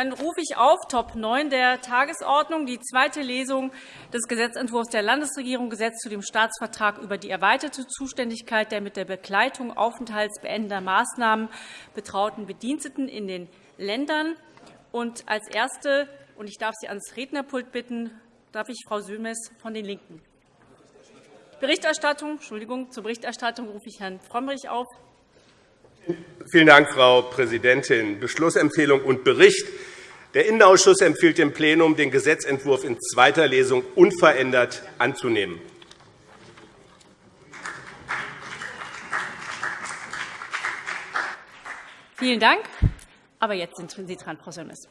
Dann rufe ich auf Top 9 der Tagesordnung die zweite Lesung des Gesetzentwurfs der Landesregierung Gesetz zu dem Staatsvertrag über die erweiterte Zuständigkeit der mit der Begleitung aufenthaltsbeendender Maßnahmen betrauten Bediensteten in den Ländern. Und als Erste, und ich darf Sie ans Rednerpult bitten, darf ich Frau Sömes von den LINKEN. Berichterstattung, Entschuldigung, zur Berichterstattung rufe ich Herrn Frömmrich auf. Vielen Dank, Frau Präsidentin. Beschlussempfehlung und Bericht. Der Innenausschuss empfiehlt dem Plenum, den Gesetzentwurf in zweiter Lesung unverändert anzunehmen. Vielen Dank. Aber jetzt sind Sie dran, Frau Sömmers.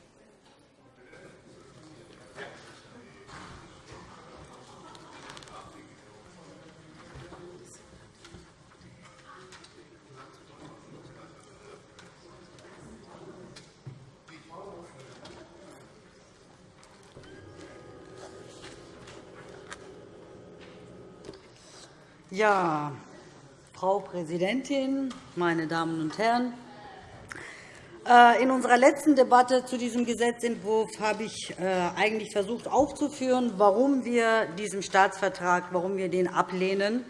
Ja, Frau Präsidentin, meine Damen und Herren! Äh, in unserer letzten Debatte zu diesem Gesetzentwurf habe ich äh, eigentlich versucht aufzuführen, warum wir diesen Staatsvertrag warum wir den ablehnen.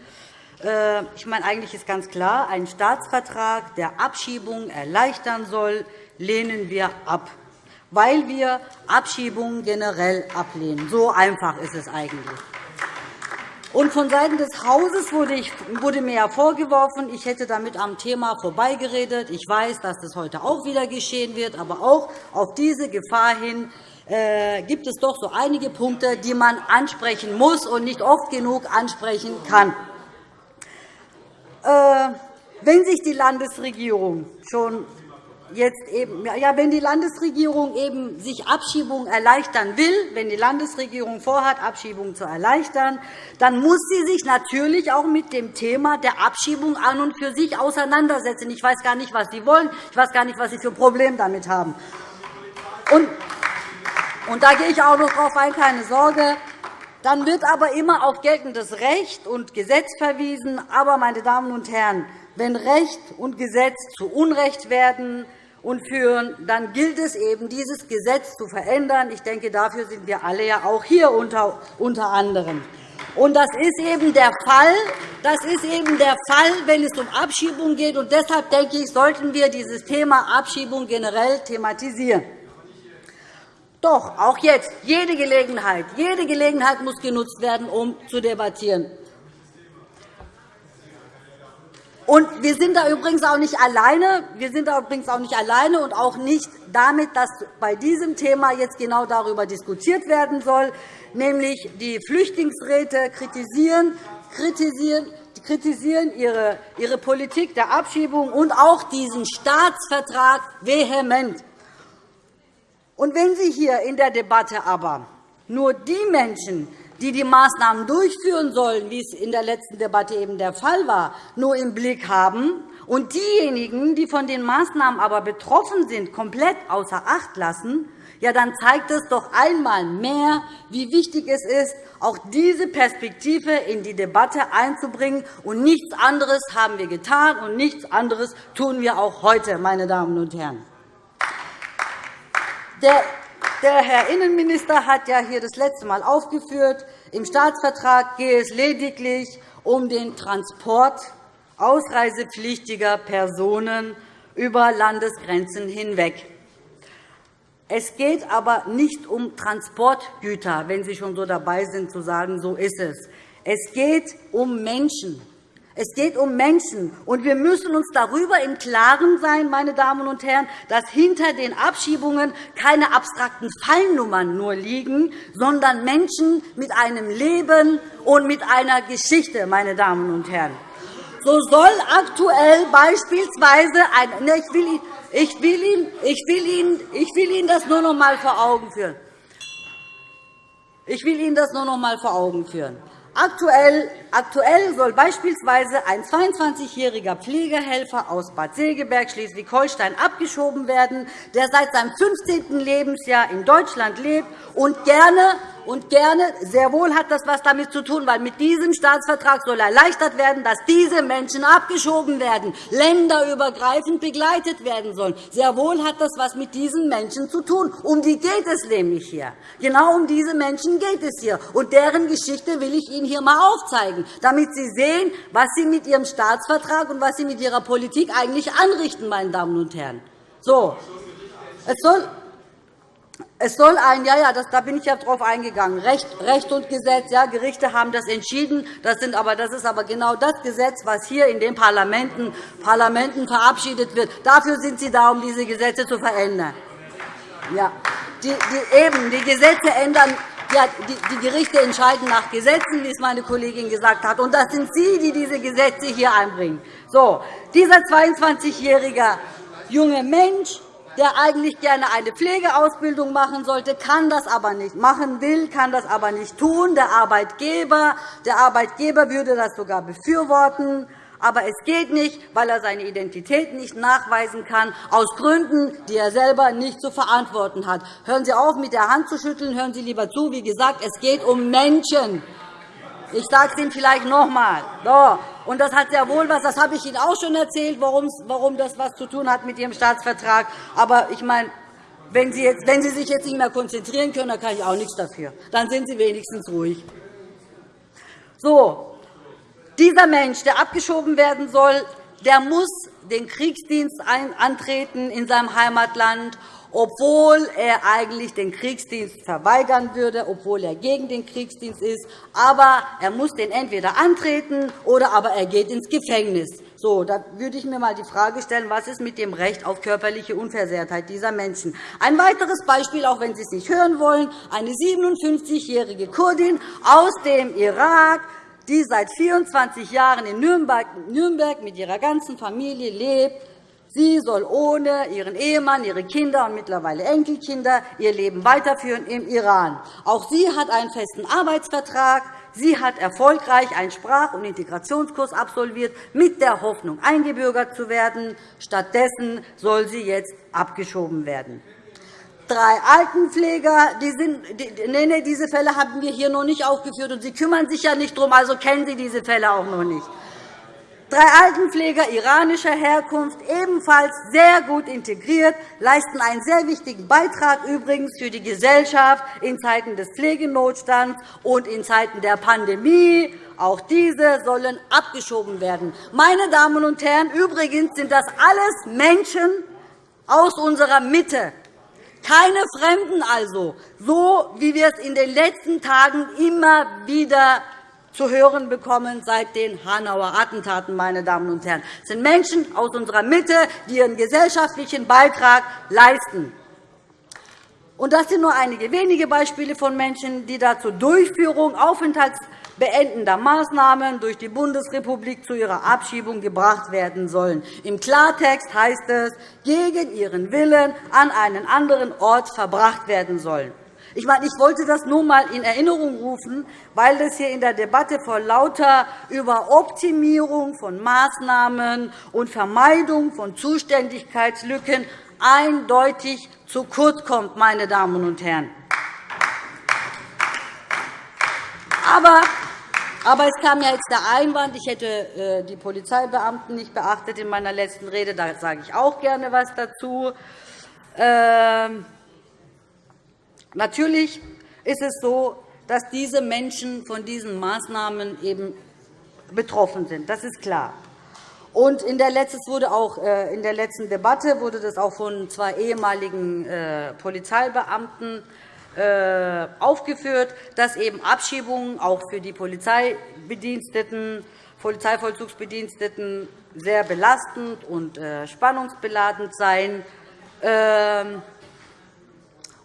Äh, ich meine, eigentlich ist ganz klar, ein Staatsvertrag, der Abschiebungen erleichtern soll, lehnen wir ab, weil wir Abschiebungen generell ablehnen. So einfach ist es eigentlich. Und vonseiten des Hauses wurde, mir vorgeworfen, ich hätte damit am Thema vorbeigeredet. Ich weiß, dass das heute auch wieder geschehen wird. Aber auch auf diese Gefahr hin äh, gibt es doch so einige Punkte, die man ansprechen muss und nicht oft genug ansprechen kann. Äh, wenn sich die Landesregierung schon jetzt eben, ja, wenn die Landesregierung eben sich Abschiebungen erleichtern will, wenn die Landesregierung vorhat, Abschiebungen zu erleichtern, dann muss sie sich natürlich auch mit dem Thema der Abschiebung an und für sich auseinandersetzen. Ich weiß gar nicht, was Sie wollen. Ich weiß gar nicht, was Sie für ein Problem damit haben. Und, da gehe ich auch noch darauf ein, keine Sorge. Dann wird aber immer auf geltendes Recht und Gesetz verwiesen. Aber, meine Damen und Herren, wenn Recht und Gesetz zu Unrecht werden, und führen, dann gilt es eben, dieses Gesetz zu verändern. Ich denke, dafür sind wir alle ja auch hier unter, anderem. Und das ist eben der Fall. Das ist eben der Fall, wenn es um Abschiebung geht. Und deshalb denke ich, sollten wir dieses Thema Abschiebung generell thematisieren. Doch auch jetzt jede Gelegenheit, jede Gelegenheit muss genutzt werden, um zu debattieren. Und wir sind da übrigens auch nicht alleine. Wir sind da übrigens auch nicht alleine und auch nicht damit, dass bei diesem Thema jetzt genau darüber diskutiert werden soll, nämlich die Flüchtlingsräte kritisieren, kritisieren kritisieren ihre, ihre Politik der Abschiebung und auch diesen Staatsvertrag vehement. Und wenn Sie hier in der Debatte aber nur die Menschen, die die Maßnahmen durchführen sollen, wie es in der letzten Debatte eben der Fall war, nur im Blick haben und diejenigen, die von den Maßnahmen aber betroffen sind, komplett außer Acht lassen, ja, dann zeigt es doch einmal mehr, wie wichtig es ist, auch diese Perspektive in die Debatte einzubringen. Und nichts anderes haben wir getan, und nichts anderes tun wir auch heute, meine Damen und Herren. Der der Herr Innenminister hat ja hier das letzte Mal aufgeführt, im Staatsvertrag gehe es lediglich um den Transport ausreisepflichtiger Personen über Landesgrenzen hinweg. Es geht aber nicht um Transportgüter, wenn Sie schon so dabei sind, zu sagen, so ist es. Es geht um Menschen. Es geht um Menschen. Und wir müssen uns darüber im Klaren sein, meine Damen und Herren, dass hinter den Abschiebungen keine abstrakten Fallnummern nur liegen, sondern Menschen mit einem Leben und mit einer Geschichte, meine Damen und Herren. So soll aktuell beispielsweise ein, ne, ich, will, ich, will Ihnen, ich, will Ihnen, ich will Ihnen das nur noch einmal vor Augen führen. Ich will Ihnen das nur noch einmal vor Augen führen. Aktuell, aktuell soll beispielsweise ein 22-jähriger Pflegehelfer aus Bad Segeberg, Schleswig-Holstein, abgeschoben werden, der seit seinem 15. Lebensjahr in Deutschland lebt und gerne und gerne, sehr wohl hat das etwas damit zu tun, weil mit diesem Staatsvertrag soll erleichtert werden, dass diese Menschen abgeschoben werden, länderübergreifend begleitet werden sollen. Sehr wohl hat das etwas mit diesen Menschen zu tun. Um die geht es nämlich hier. Genau um diese Menschen geht es hier. Und deren Geschichte will ich Ihnen hier einmal aufzeigen, damit Sie sehen, was Sie mit Ihrem Staatsvertrag und was Sie mit Ihrer Politik eigentlich anrichten, meine Damen und Herren. So. Es soll es soll ein, ja, ja, das, da bin ich ja drauf eingegangen. Recht, Recht und Gesetz, ja, Gerichte haben das entschieden. Das, sind aber, das ist aber genau das Gesetz, was hier in den Parlamenten, Parlamenten verabschiedet wird. Dafür sind Sie da, um diese Gesetze zu verändern. Ja, die, die, eben, die Gesetze ändern ja, die, die Gerichte entscheiden nach Gesetzen, wie es meine Kollegin gesagt hat. Und das sind Sie, die diese Gesetze hier einbringen. So, dieser 22-jährige junge Mensch der eigentlich gerne eine Pflegeausbildung machen sollte, kann das aber nicht machen will, kann das aber nicht tun. Der Arbeitgeber, der Arbeitgeber würde das sogar befürworten. Aber es geht nicht, weil er seine Identität nicht nachweisen kann, aus Gründen, die er selber nicht zu verantworten hat. Hören Sie auf, mit der Hand zu schütteln. Hören Sie lieber zu. Wie gesagt, es geht um Menschen. Ich sage es Ihnen vielleicht noch einmal. So. Und das hat sehr wohl was, das habe ich Ihnen auch schon erzählt, warum das etwas zu tun hat mit Ihrem Staatsvertrag. Aber ich meine, wenn Sie, jetzt, wenn Sie sich jetzt nicht mehr konzentrieren können, dann kann ich auch nichts dafür. Dann sind Sie wenigstens ruhig. So, dieser Mensch, der abgeschoben werden soll, der muss den Kriegsdienst antreten in seinem Heimatland obwohl er eigentlich den Kriegsdienst verweigern würde, obwohl er gegen den Kriegsdienst ist. Aber er muss den entweder antreten oder aber er geht ins Gefängnis. So, da würde ich mir einmal die Frage stellen, was ist mit dem Recht auf körperliche Unversehrtheit dieser Menschen? Ein weiteres Beispiel, auch wenn Sie es nicht hören wollen, eine 57-jährige Kurdin aus dem Irak, die seit 24 Jahren in Nürnberg mit ihrer ganzen Familie lebt, Sie soll ohne ihren Ehemann, ihre Kinder und mittlerweile Enkelkinder ihr Leben weiterführen im Iran. Auch sie hat einen festen Arbeitsvertrag. Sie hat erfolgreich einen Sprach- und Integrationskurs absolviert, mit der Hoffnung, eingebürgert zu werden. Stattdessen soll sie jetzt abgeschoben werden. Drei Altenpfleger, die sind, die, nee, nee, diese Fälle haben wir hier noch nicht aufgeführt, und Sie kümmern sich ja nicht darum, also kennen Sie diese Fälle auch noch nicht. Drei Altenpfleger iranischer Herkunft, ebenfalls sehr gut integriert, leisten einen sehr wichtigen Beitrag übrigens für die Gesellschaft in Zeiten des Pflegenotstands und in Zeiten der Pandemie. Auch diese sollen abgeschoben werden. Meine Damen und Herren, übrigens sind das alles Menschen aus unserer Mitte. Keine Fremden also, so wie wir es in den letzten Tagen immer wieder zu hören bekommen seit den Hanauer Attentaten. Meine Damen und Herren. Es sind Menschen aus unserer Mitte, die ihren gesellschaftlichen Beitrag leisten. Und das sind nur einige wenige Beispiele von Menschen, die da zur Durchführung aufenthaltsbeendender Maßnahmen durch die Bundesrepublik zu ihrer Abschiebung gebracht werden sollen. Im Klartext heißt es, gegen ihren Willen an einen anderen Ort verbracht werden sollen. Ich, meine, ich wollte das nur einmal in Erinnerung rufen, weil das hier in der Debatte vor lauter über Optimierung von Maßnahmen und Vermeidung von Zuständigkeitslücken eindeutig zu kurz kommt. Meine Damen und Herren. Aber aber es kam ja jetzt der Einwand, ich hätte äh, die Polizeibeamten nicht beachtet in meiner letzten Rede. Da sage ich auch gerne etwas dazu. Ähm, Natürlich ist es so, dass diese Menschen von diesen Maßnahmen eben betroffen sind. Das ist klar. Und in der, wurde auch, äh, in der letzten Debatte wurde das auch von zwei ehemaligen äh, Polizeibeamten äh, aufgeführt, dass eben Abschiebungen auch für die Polizeibediensteten, Polizeivollzugsbediensteten sehr belastend und spannungsbeladen seien.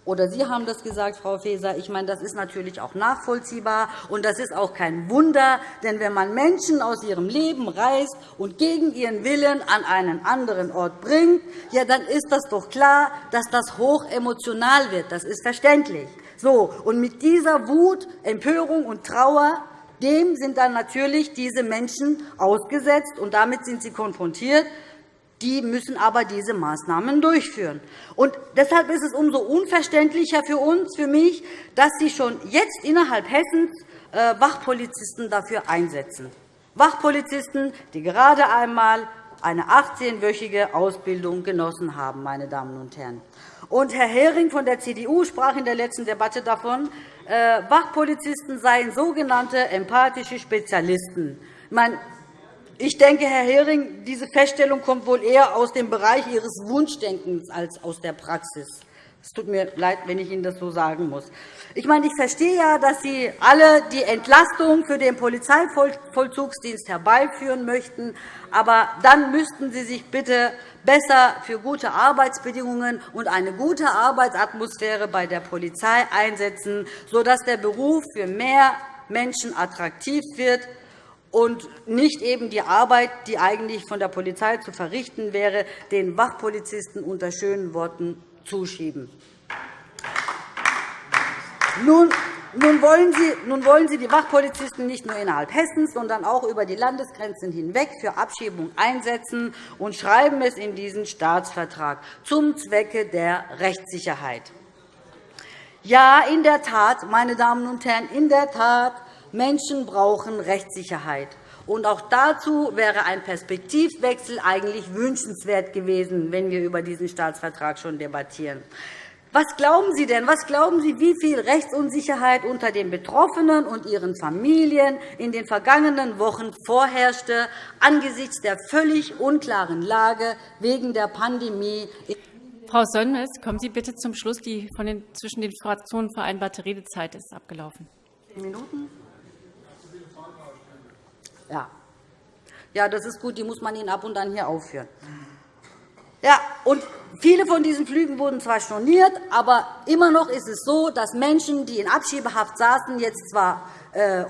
Oder Sie haben das gesagt, Frau Faeser. Ich meine, das ist natürlich auch nachvollziehbar. Und das ist auch kein Wunder. Denn wenn man Menschen aus ihrem Leben reißt und gegen ihren Willen an einen anderen Ort bringt, ja, dann ist das doch klar, dass das hoch emotional wird. Das ist verständlich. So, und mit dieser Wut, Empörung und Trauer dem sind dann natürlich diese Menschen ausgesetzt, und damit sind sie konfrontiert, Die müssen aber diese Maßnahmen durchführen. Und deshalb ist es umso unverständlicher für uns, für mich, dass Sie schon jetzt innerhalb Hessens äh, Wachpolizisten dafür einsetzen. Wachpolizisten, die gerade einmal eine 18-wöchige Ausbildung genossen haben. Meine Damen und Herren. Und Herr Hering von der CDU sprach in der letzten Debatte davon, äh, Wachpolizisten seien sogenannte empathische Spezialisten. Ich denke, Herr Hering, diese Feststellung kommt wohl eher aus dem Bereich Ihres Wunschdenkens als aus der Praxis. Es tut mir leid, wenn ich Ihnen das so sagen muss. Ich, meine, ich verstehe ja, dass Sie alle die Entlastung für den Polizeivollzugsdienst herbeiführen möchten. Aber dann müssten Sie sich bitte besser für gute Arbeitsbedingungen und eine gute Arbeitsatmosphäre bei der Polizei einsetzen, sodass der Beruf für mehr Menschen attraktiv wird und nicht eben die Arbeit, die eigentlich von der Polizei zu verrichten wäre, den Wachpolizisten unter schönen Worten zuschieben. Nun nun wollen, Sie, nun wollen Sie die Wachpolizisten nicht nur innerhalb Hessens, sondern auch über die Landesgrenzen hinweg für Abschiebung einsetzen und schreiben es in diesen Staatsvertrag zum Zwecke der Rechtssicherheit. Ja, in der Tat, meine Damen und Herren, in der Tat, Menschen brauchen Rechtssicherheit. Und auch dazu wäre ein Perspektivwechsel eigentlich wünschenswert gewesen, wenn wir über diesen Staatsvertrag schon debattieren. Was glauben Sie denn? Was glauben Sie, wie viel Rechtsunsicherheit unter den Betroffenen und ihren Familien in den vergangenen Wochen vorherrschte angesichts der völlig unklaren Lage wegen der Pandemie? Frau Sönmez, kommen Sie bitte zum Schluss. Die von den, zwischen den Fraktionen vereinbarte Redezeit ist abgelaufen. Zehn Minuten? Ja. ja, das ist gut. Die muss man Ihnen ab und an hier aufführen. Ja, und viele von diesen Flügen wurden zwar storniert, aber immer noch ist es so, dass Menschen, die in Abschiebehaft saßen, jetzt zwar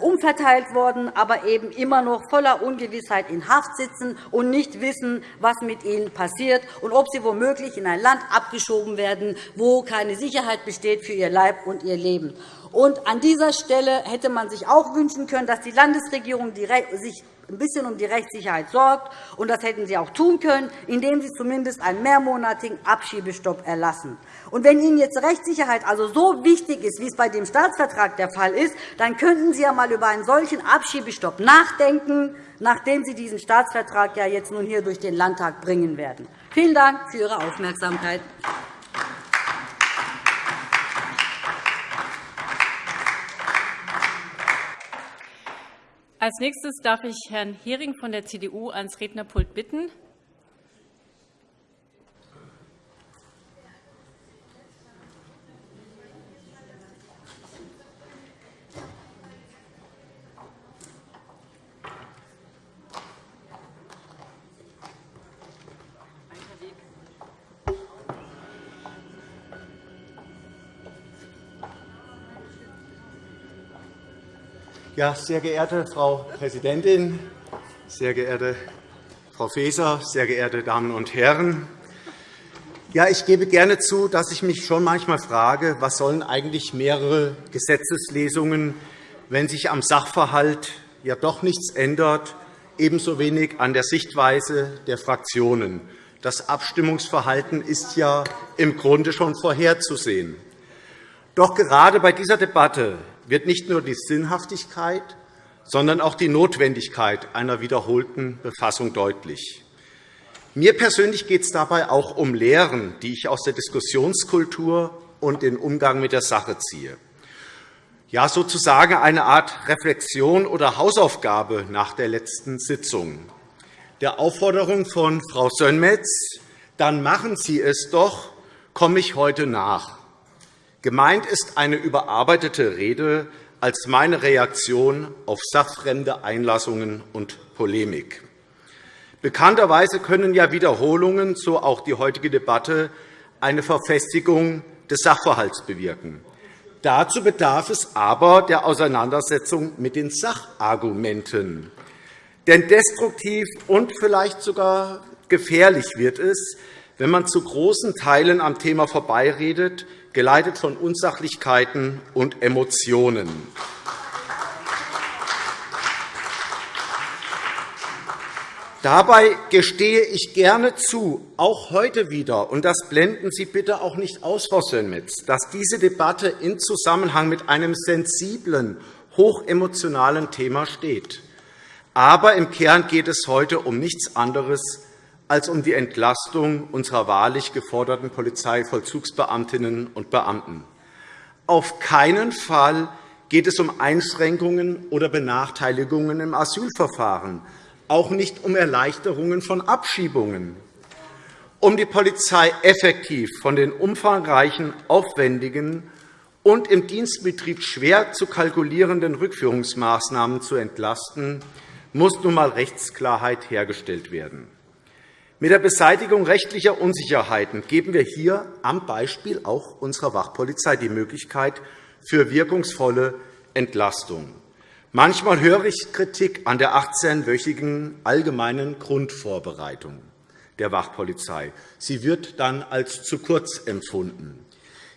umverteilt worden, aber eben immer noch voller Ungewissheit in Haft sitzen und nicht wissen, was mit ihnen passiert und ob sie womöglich in ein Land abgeschoben werden, wo keine Sicherheit besteht für ihr Leib und ihr Leben. Und an dieser Stelle hätte man sich auch wünschen können, dass die Landesregierung sich ein bisschen um die Rechtssicherheit sorgt. Und das hätten Sie auch tun können, indem Sie zumindest einen mehrmonatigen Abschiebestopp erlassen. Und wenn Ihnen jetzt Rechtssicherheit also so wichtig ist, wie es bei dem Staatsvertrag der Fall ist, dann könnten Sie ja einmal über einen solchen Abschiebestopp nachdenken, nachdem Sie diesen Staatsvertrag ja jetzt nun hier durch den Landtag bringen werden. Vielen Dank für Ihre Aufmerksamkeit. Als nächstes darf ich Herrn Hering von der CDU ans Rednerpult bitten. Ja, sehr geehrte Frau Präsidentin, sehr geehrte Frau Faeser, sehr geehrte Damen und Herren! Ja, ich gebe gerne zu, dass ich mich schon manchmal frage, was sollen eigentlich mehrere Gesetzeslesungen, wenn sich am Sachverhalt ja doch nichts ändert, ebenso wenig an der Sichtweise der Fraktionen. Das Abstimmungsverhalten ist ja im Grunde schon vorherzusehen. Doch gerade bei dieser Debatte wird nicht nur die Sinnhaftigkeit, sondern auch die Notwendigkeit einer wiederholten Befassung deutlich. Mir persönlich geht es dabei auch um Lehren, die ich aus der Diskussionskultur und den Umgang mit der Sache ziehe. Ja, sozusagen eine Art Reflexion oder Hausaufgabe nach der letzten Sitzung. Der Aufforderung von Frau Sönmez, dann machen Sie es doch, komme ich heute nach. Gemeint ist eine überarbeitete Rede als meine Reaktion auf sachfremde Einlassungen und Polemik. Bekannterweise können ja Wiederholungen, so auch die heutige Debatte, eine Verfestigung des Sachverhalts bewirken. Dazu bedarf es aber der Auseinandersetzung mit den Sachargumenten. Denn destruktiv und vielleicht sogar gefährlich wird es, wenn man zu großen Teilen am Thema vorbeiredet, geleitet von Unsachlichkeiten und Emotionen. Dabei gestehe ich gerne zu, auch heute wieder, und das blenden Sie bitte auch nicht aus, Frau Sönmez, dass diese Debatte in Zusammenhang mit einem sensiblen, hochemotionalen Thema steht. Aber im Kern geht es heute um nichts anderes als um die Entlastung unserer wahrlich geforderten Polizeivollzugsbeamtinnen und Beamten. Auf keinen Fall geht es um Einschränkungen oder Benachteiligungen im Asylverfahren, auch nicht um Erleichterungen von Abschiebungen. Um die Polizei effektiv von den umfangreichen, aufwendigen und im Dienstbetrieb schwer zu kalkulierenden Rückführungsmaßnahmen zu entlasten, muss nun einmal Rechtsklarheit hergestellt werden. Mit der Beseitigung rechtlicher Unsicherheiten geben wir hier am Beispiel auch unserer Wachpolizei die Möglichkeit für wirkungsvolle Entlastung. Manchmal höre ich Kritik an der 18-wöchigen allgemeinen Grundvorbereitung der Wachpolizei. Sie wird dann als zu kurz empfunden.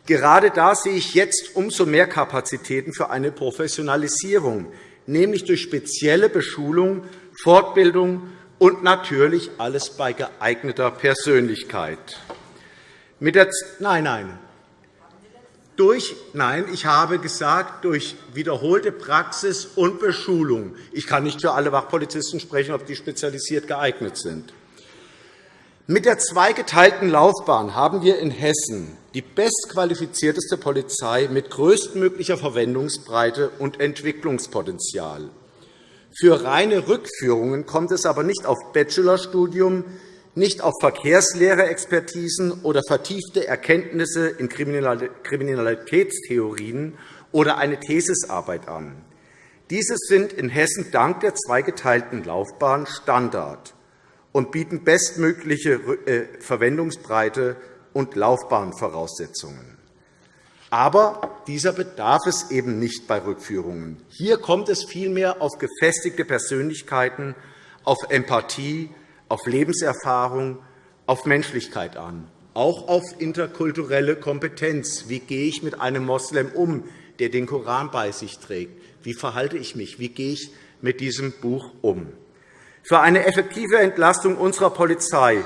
Gerade da sehe ich jetzt umso mehr Kapazitäten für eine Professionalisierung, nämlich durch spezielle Beschulung, Fortbildung und natürlich alles bei geeigneter Persönlichkeit. Mit der nein, nein, durch, nein, ich habe gesagt, durch wiederholte Praxis und Beschulung. Ich kann nicht für alle Wachpolizisten sprechen, ob die spezialisiert geeignet sind. Mit der zweigeteilten Laufbahn haben wir in Hessen die bestqualifizierteste Polizei mit größtmöglicher Verwendungsbreite und Entwicklungspotenzial. Für reine Rückführungen kommt es aber nicht auf Bachelorstudium, nicht auf Verkehrslehre-Expertisen oder vertiefte Erkenntnisse in Kriminalitätstheorien oder eine Thesisarbeit an. Diese sind in Hessen dank der zweigeteilten Laufbahn Standard und bieten bestmögliche äh, Verwendungsbreite und Laufbahnvoraussetzungen. Aber dieser bedarf es eben nicht bei Rückführungen. Hier kommt es vielmehr auf gefestigte Persönlichkeiten, auf Empathie, auf Lebenserfahrung, auf Menschlichkeit an, auch auf interkulturelle Kompetenz. Wie gehe ich mit einem Moslem um, der den Koran bei sich trägt? Wie verhalte ich mich? Wie gehe ich mit diesem Buch um? Für eine effektive Entlastung unserer Polizei.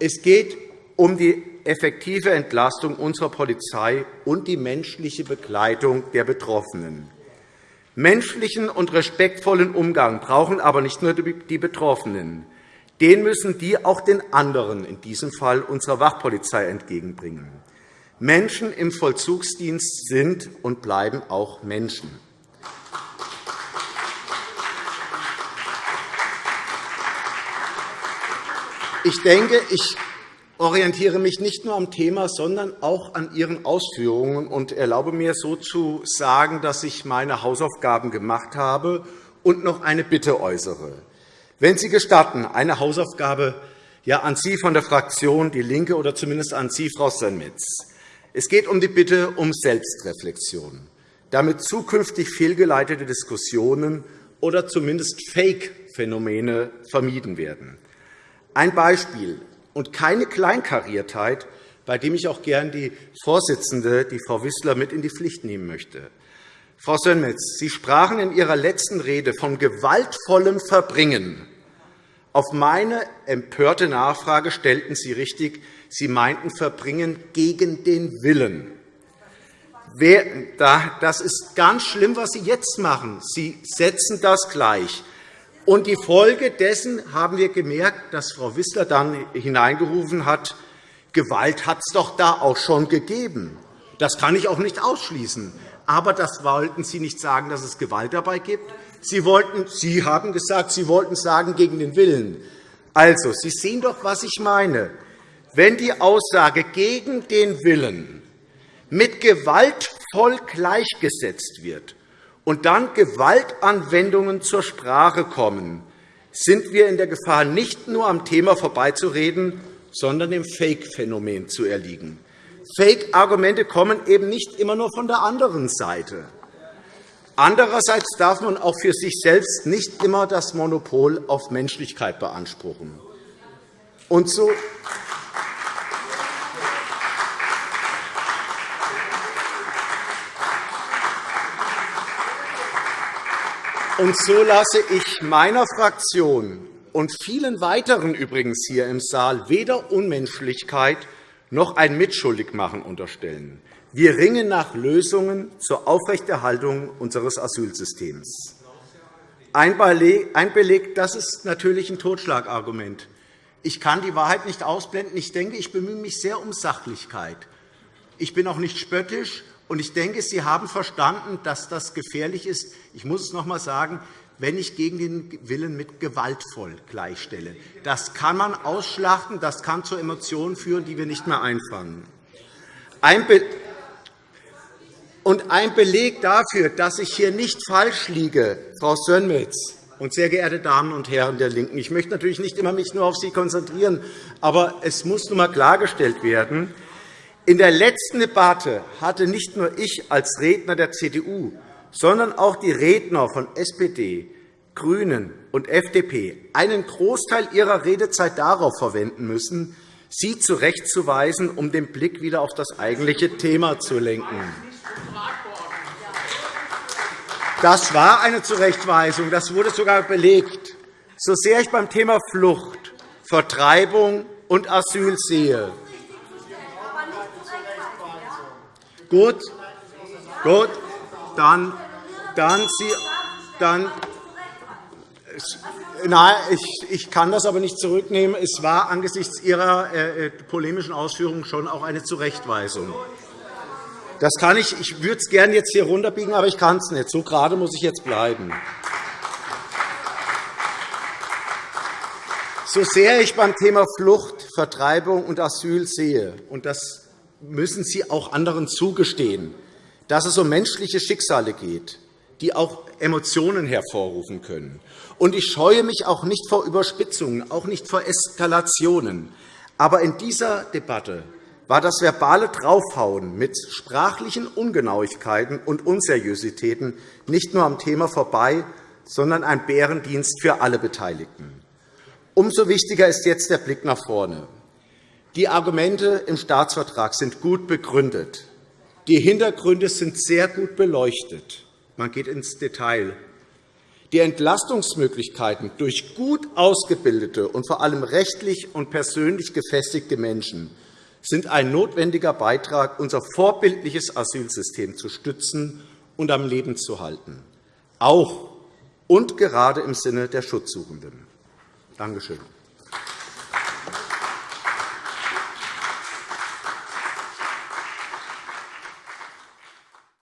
Es geht um die effektive Entlastung unserer Polizei und die menschliche Begleitung der Betroffenen. Menschlichen und respektvollen Umgang brauchen aber nicht nur die Betroffenen. Den müssen die auch den anderen, in diesem Fall unserer Wachpolizei, entgegenbringen. Menschen im Vollzugsdienst sind und bleiben auch Menschen. Ich denke, ich orientiere mich nicht nur am Thema, sondern auch an Ihren Ausführungen und erlaube mir so zu sagen, dass ich meine Hausaufgaben gemacht habe und noch eine Bitte äußere. Wenn Sie gestatten, eine Hausaufgabe ja, an Sie von der Fraktion DIE LINKE oder zumindest an Sie, Frau Sönmez. Es geht um die Bitte um Selbstreflexion, damit zukünftig fehlgeleitete Diskussionen oder zumindest Fake-Phänomene vermieden werden. Ein Beispiel und keine Kleinkariertheit, bei dem ich auch gern die Vorsitzende, die Frau Wissler, mit in die Pflicht nehmen möchte. Frau Sönmez, Sie sprachen in Ihrer letzten Rede von gewaltvollem Verbringen. Auf meine empörte Nachfrage stellten Sie richtig, Sie meinten Verbringen gegen den Willen. Das ist ganz schlimm, was Sie jetzt machen. Sie setzen das gleich. Und die Folge dessen haben wir gemerkt, dass Frau Wissler dann hineingerufen hat, Gewalt hat es doch da auch schon gegeben. Das kann ich auch nicht ausschließen. Aber das wollten Sie nicht sagen, dass es Gewalt dabei gibt. Sie, wollten, Sie haben gesagt, Sie wollten sagen, gegen den Willen. Also, Sie sehen doch, was ich meine. Wenn die Aussage gegen den Willen mit gewaltvoll gleichgesetzt wird und dann Gewaltanwendungen zur Sprache kommen, sind wir in der Gefahr, nicht nur am Thema vorbeizureden, sondern dem Fake-Phänomen zu erliegen. Fake-Argumente kommen eben nicht immer nur von der anderen Seite. Andererseits darf man auch für sich selbst nicht immer das Monopol auf Menschlichkeit beanspruchen. Und so und so lasse ich meiner Fraktion und vielen weiteren übrigens hier im Saal weder Unmenschlichkeit noch ein Mitschuldigmachen unterstellen. Wir ringen nach Lösungen zur Aufrechterhaltung unseres Asylsystems. Ein Beleg, das ist natürlich ein Totschlagargument. Ich kann die Wahrheit nicht ausblenden. Ich denke, ich bemühe mich sehr um Sachlichkeit. Ich bin auch nicht spöttisch, und ich denke, Sie haben verstanden, dass das gefährlich ist. Ich muss es noch einmal sagen, wenn ich gegen den Willen mit gewaltvoll gleichstelle. Das kann man ausschlachten, das kann zu Emotionen führen, die wir nicht mehr einfangen. Und ein Beleg dafür, dass ich hier nicht falsch liege, Frau Sönmez und sehr geehrte Damen und Herren der LINKEN, ich möchte natürlich nicht immer mich nur auf Sie konzentrieren, aber es muss nun einmal klargestellt werden, in der letzten Debatte hatte nicht nur ich als Redner der CDU, sondern auch die Redner von SPD, GRÜNEN und FDP einen Großteil ihrer Redezeit darauf verwenden müssen, Sie zurechtzuweisen, um den Blick wieder auf das eigentliche Thema zu lenken. Das war eine Zurechtweisung. Das wurde sogar belegt. So sehr ich beim Thema Flucht, Vertreibung und Asyl sehe, Gut, gut, dann, dann Sie, dann, Nein, ich, ich kann das aber nicht zurücknehmen. Es war angesichts Ihrer äh, äh polemischen Ausführungen schon auch eine Zurechtweisung. Das kann ich. Ich würde es gerne jetzt hier runterbiegen, aber ich kann es nicht. So gerade muss ich jetzt bleiben. So sehr ich beim Thema Flucht, Vertreibung und Asyl sehe, und das müssen Sie auch anderen zugestehen, dass es um menschliche Schicksale geht, die auch Emotionen hervorrufen können. Und ich scheue mich auch nicht vor Überspitzungen, auch nicht vor Eskalationen. Aber in dieser Debatte war das verbale Draufhauen mit sprachlichen Ungenauigkeiten und Unseriositäten nicht nur am Thema vorbei, sondern ein Bärendienst für alle Beteiligten. Umso wichtiger ist jetzt der Blick nach vorne. Die Argumente im Staatsvertrag sind gut begründet. Die Hintergründe sind sehr gut beleuchtet. Man geht ins Detail. Die Entlastungsmöglichkeiten durch gut ausgebildete und vor allem rechtlich und persönlich gefestigte Menschen sind ein notwendiger Beitrag, unser vorbildliches Asylsystem zu stützen und am Leben zu halten, auch und gerade im Sinne der Schutzsuchenden. Danke schön.